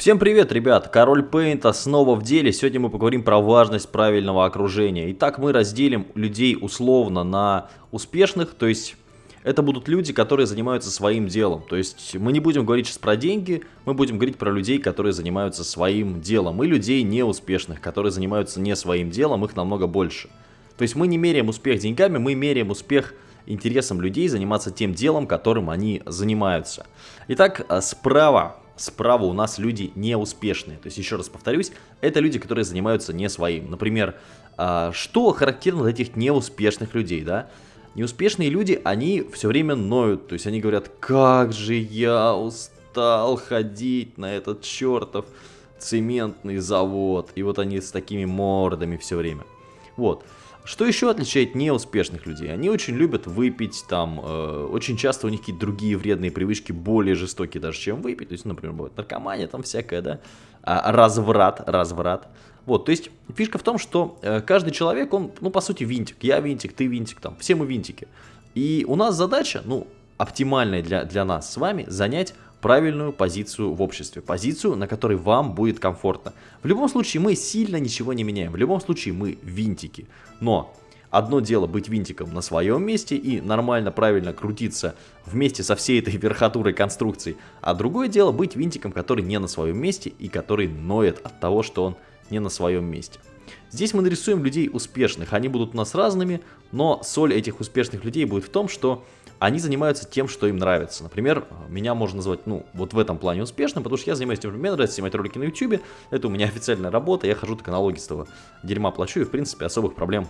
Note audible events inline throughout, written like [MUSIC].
Всем привет, ребят! Король Пейнта снова в деле. Сегодня мы поговорим про важность правильного окружения. Итак, мы разделим людей условно на успешных, то есть это будут люди, которые занимаются своим делом. То есть мы не будем говорить сейчас про деньги, мы будем говорить про людей, которые занимаются своим делом. И людей неуспешных, которые занимаются не своим делом, их намного больше. То есть мы не меряем успех деньгами, мы меряем успех интересом людей заниматься тем делом, которым они занимаются. Итак, а, справа справа у нас люди неуспешные. То есть, еще раз повторюсь, это люди, которые занимаются не своим. Например, а, что характерно для этих неуспешных людей, да? Неуспешные люди, они все время ноют, то есть они говорят, как же я устал ходить на этот чертов цементный завод. И вот они с такими мордами все время. Вот. Что еще отличает неуспешных людей? Они очень любят выпить, там, э, очень часто у них какие-то другие вредные привычки, более жестокие даже, чем выпить. То есть, например, бывает наркомания, там всякое, да, а, разврат, разврат. Вот, то есть, фишка в том, что э, каждый человек, он, ну, по сути, винтик. Я винтик, ты винтик, там, все мы винтики. И у нас задача, ну, оптимальная для, для нас с вами, занять правильную позицию в обществе, позицию, на которой вам будет комфортно. В любом случае мы сильно ничего не меняем, в любом случае мы винтики, но одно дело быть винтиком на своем месте и нормально, правильно крутиться вместе со всей этой [LAUGHS] верхотурой конструкции, а другое дело быть винтиком, который не на своем месте и который ноет от того, что он не на своем месте. Здесь мы нарисуем людей успешных, они будут у нас разными, но соль этих успешных людей будет в том, что они занимаются тем, что им нравится. Например, меня можно назвать, ну, вот в этом плане успешным, потому что я занимаюсь тем, что мне нравится снимать ролики на YouTube, это у меня официальная работа, я хожу только налогистого дерьма плачу и, в принципе, особых проблем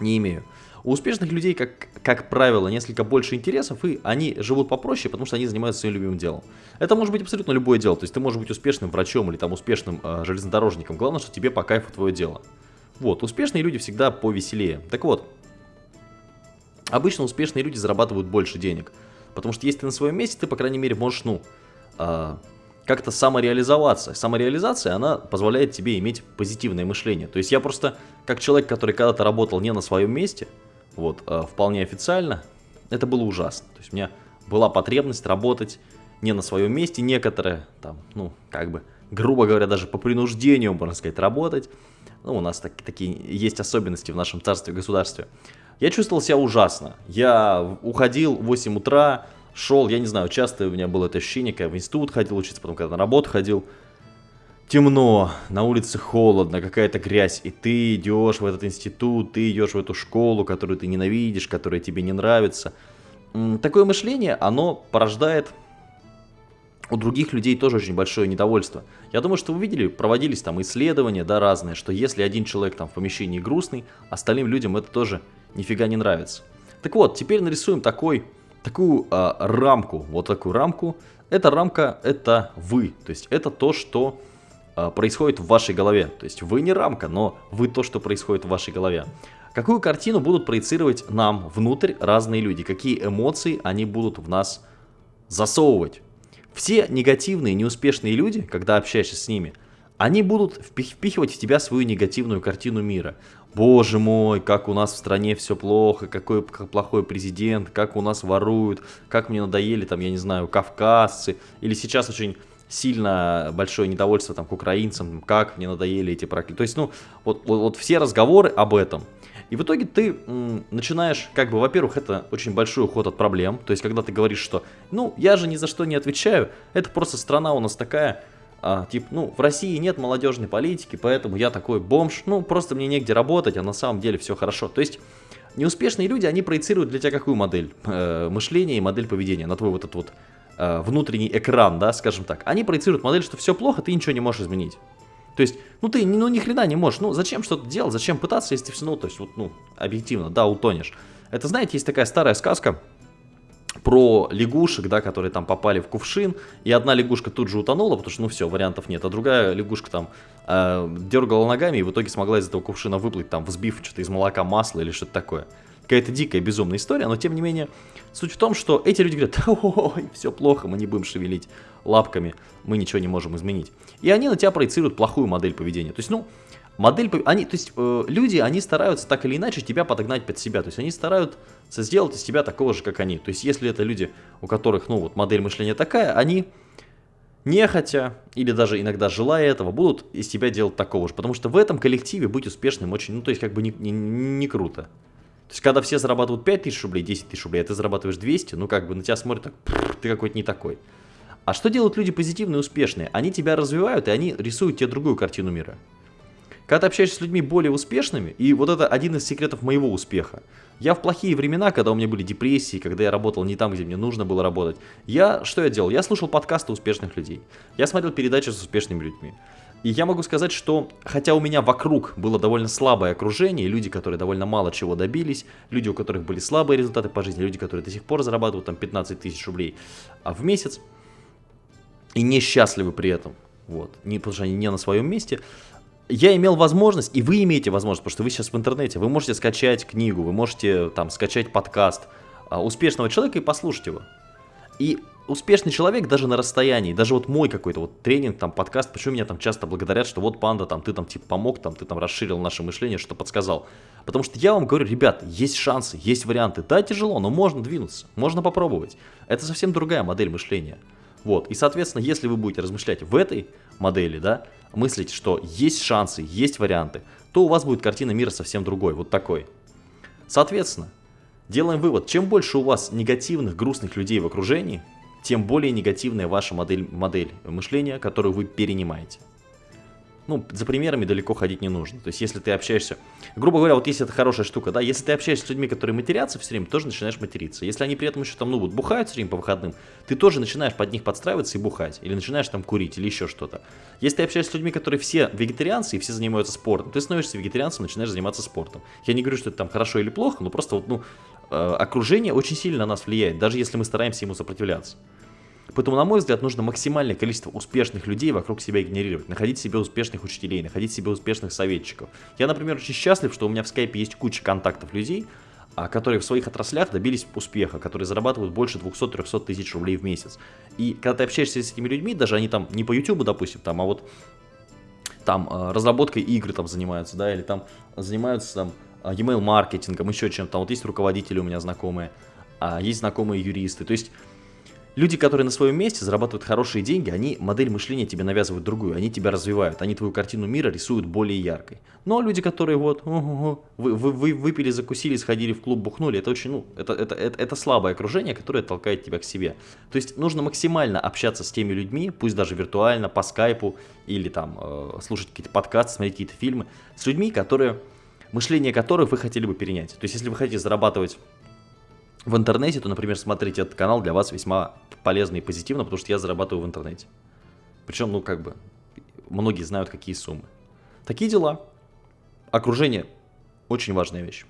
не имею. У успешных людей, как, как правило, несколько больше интересов, и они живут попроще, потому что они занимаются своим любимым делом. Это может быть абсолютно любое дело, то есть ты можешь быть успешным врачом или там успешным э, железнодорожником, главное, что тебе по кайфу твое дело. Вот, успешные люди всегда повеселее. Так вот, обычно успешные люди зарабатывают больше денег, потому что если ты на своем месте, ты, по крайней мере, можешь, ну, э, как-то самореализоваться. Самореализация, она позволяет тебе иметь позитивное мышление. То есть я просто, как человек, который когда-то работал не на своем месте, вот, э, вполне официально, это было ужасно. То есть у меня была потребность работать не на своем месте, некоторые, там, ну, как бы, грубо говоря, даже по принуждению, можно сказать, работать. Ну, у нас так, такие есть особенности в нашем царстве и государстве. Я чувствовал себя ужасно. Я уходил в 8 утра, шел, я не знаю, часто у меня было это ощущение, когда в институт ходил учиться, потом когда на работу ходил, темно, на улице холодно, какая-то грязь, и ты идешь в этот институт, ты идешь в эту школу, которую ты ненавидишь, которая тебе не нравится. Такое мышление, оно порождает у других людей тоже очень большое недовольство. Я думаю, что вы видели, проводились там исследования, да, разные, что если один человек там в помещении грустный, остальным людям это тоже нифига не нравится. Так вот, теперь нарисуем такой, такую э, рамку, вот такую рамку. Эта рамка, это вы, то есть это то, что э, происходит в вашей голове. То есть вы не рамка, но вы то, что происходит в вашей голове. Какую картину будут проецировать нам внутрь разные люди? Какие эмоции они будут в нас засовывать? Все негативные, неуспешные люди, когда общаешься с ними, они будут впихивать в тебя свою негативную картину мира. Боже мой, как у нас в стране все плохо, какой плохой президент, как у нас воруют, как мне надоели там, я не знаю, кавказцы. Или сейчас очень сильно большое недовольство там к украинцам, как мне надоели эти проклятия. То есть, ну, вот, вот, вот все разговоры об этом. И в итоге ты м, начинаешь, как бы, во-первых, это очень большой уход от проблем. То есть, когда ты говоришь, что, ну, я же ни за что не отвечаю, это просто страна у нас такая, а, типа, ну, в России нет молодежной политики, поэтому я такой бомж, ну, просто мне негде работать, а на самом деле все хорошо. То есть, неуспешные люди, они проецируют для тебя какую модель э, мышления и модель поведения на твой вот этот вот э, внутренний экран, да, скажем так. Они проецируют модель, что все плохо, ты ничего не можешь изменить. То есть, ну ты ну ни хрена не можешь, ну зачем что-то делать, зачем пытаться, если все, ну то есть вот, ну объективно, да, утонешь. Это, знаете, есть такая старая сказка про лягушек, да, которые там попали в кувшин, и одна лягушка тут же утонула, потому что, ну все, вариантов нет, а другая лягушка там э, дергала ногами и в итоге смогла из этого кувшина выплыть, там, взбив что-то из молока масло или что-то такое. Какая-то дикая, безумная история, но тем не менее, суть в том, что эти люди говорят, ой, все плохо, мы не будем шевелить лапками, мы ничего не можем изменить. И они на тебя проецируют плохую модель поведения. То есть, ну, модель, они, то есть, э, люди, они стараются так или иначе тебя подогнать под себя. То есть, они стараются сделать из тебя такого же, как они. То есть, если это люди, у которых, ну, вот модель мышления такая, они нехотя или даже иногда желая этого, будут из тебя делать такого же. Потому что в этом коллективе быть успешным очень, ну то есть как бы не, не, не круто. То есть когда все зарабатывают 5 тысяч рублей, 10 тысяч рублей, а ты зарабатываешь 200, ну как бы на тебя смотрят так, ты какой-то не такой. А что делают люди позитивные и успешные? Они тебя развивают и они рисуют тебе другую картину мира. Когда ты общаешься с людьми более успешными, и вот это один из секретов моего успеха. Я в плохие времена, когда у меня были депрессии, когда я работал не там, где мне нужно было работать, я что я делал? Я слушал подкасты успешных людей. Я смотрел передачи с успешными людьми. И я могу сказать, что хотя у меня вокруг было довольно слабое окружение, люди, которые довольно мало чего добились, люди, у которых были слабые результаты по жизни, люди, которые до сих пор зарабатывают там 15 тысяч рублей а в месяц и несчастливы при этом, вот, не, потому что они не на своем месте, я имел возможность, и вы имеете возможность, потому что вы сейчас в интернете, вы можете скачать книгу, вы можете там скачать подкаст а, успешного человека и послушать его. И успешный человек даже на расстоянии, даже вот мой какой-то вот тренинг, там, подкаст, почему меня там часто благодарят, что вот панда, там, ты там типа помог, там, ты там расширил наше мышление, что подсказал. Потому что я вам говорю, ребят, есть шансы, есть варианты. Да, тяжело, но можно двинуться, можно попробовать. Это совсем другая модель мышления. Вот, и, соответственно, если вы будете размышлять в этой модели, да, мыслить, что есть шансы, есть варианты, то у вас будет картина мира совсем другой, вот такой. Соответственно, делаем вывод, чем больше у вас негативных, грустных людей в окружении, тем более негативная ваша модель, модель мышления, которую вы перенимаете ну, за примерами далеко ходить не нужно. То есть, если ты общаешься, грубо говоря, вот если это хорошая штука, да, если ты общаешься с людьми, которые матерятся все время, тоже начинаешь материться. Если они при этом еще там, ну, вот бухают все время по выходным, ты тоже начинаешь под них подстраиваться и бухать. Или начинаешь там курить, или еще что-то. Если ты общаешься с людьми, которые все вегетарианцы и все занимаются спортом, ты становишься вегетарианцем, начинаешь заниматься спортом. Я не говорю, что это там хорошо или плохо, но просто вот, ну, э, окружение очень сильно на нас влияет, даже если мы стараемся ему сопротивляться. Поэтому, на мой взгляд, нужно максимальное количество успешных людей вокруг себя генерировать, находить себе успешных учителей, находить себе успешных советчиков. Я, например, очень счастлив, что у меня в скайпе есть куча контактов людей, а, которые в своих отраслях добились успеха, которые зарабатывают больше 200-300 тысяч рублей в месяц. И когда ты общаешься с этими людьми, даже они там не по YouTube, допустим, там, а вот там а, разработкой игр там занимаются, да, или там занимаются там а, email маркетингом, еще чем-то. Вот есть руководители у меня знакомые, есть знакомые юристы. То есть Люди, которые на своем месте зарабатывают хорошие деньги, они модель мышления тебе навязывают другую, они тебя развивают, они твою картину мира рисуют более яркой. Но люди, которые вот вы, вы, вы выпили, закусили, сходили в клуб, бухнули, это очень, ну, это, это, это, это слабое окружение, которое толкает тебя к себе. То есть нужно максимально общаться с теми людьми, пусть даже виртуально, по скайпу, или там э, слушать какие-то подкасты, смотреть какие-то фильмы, с людьми, которые, мышление которых вы хотели бы перенять. То есть если вы хотите зарабатывать в интернете, то, например, смотрите этот канал для вас весьма полезно и позитивно, потому что я зарабатываю в интернете. Причем, ну, как бы, многие знают, какие суммы. Такие дела. Окружение – очень важная вещь.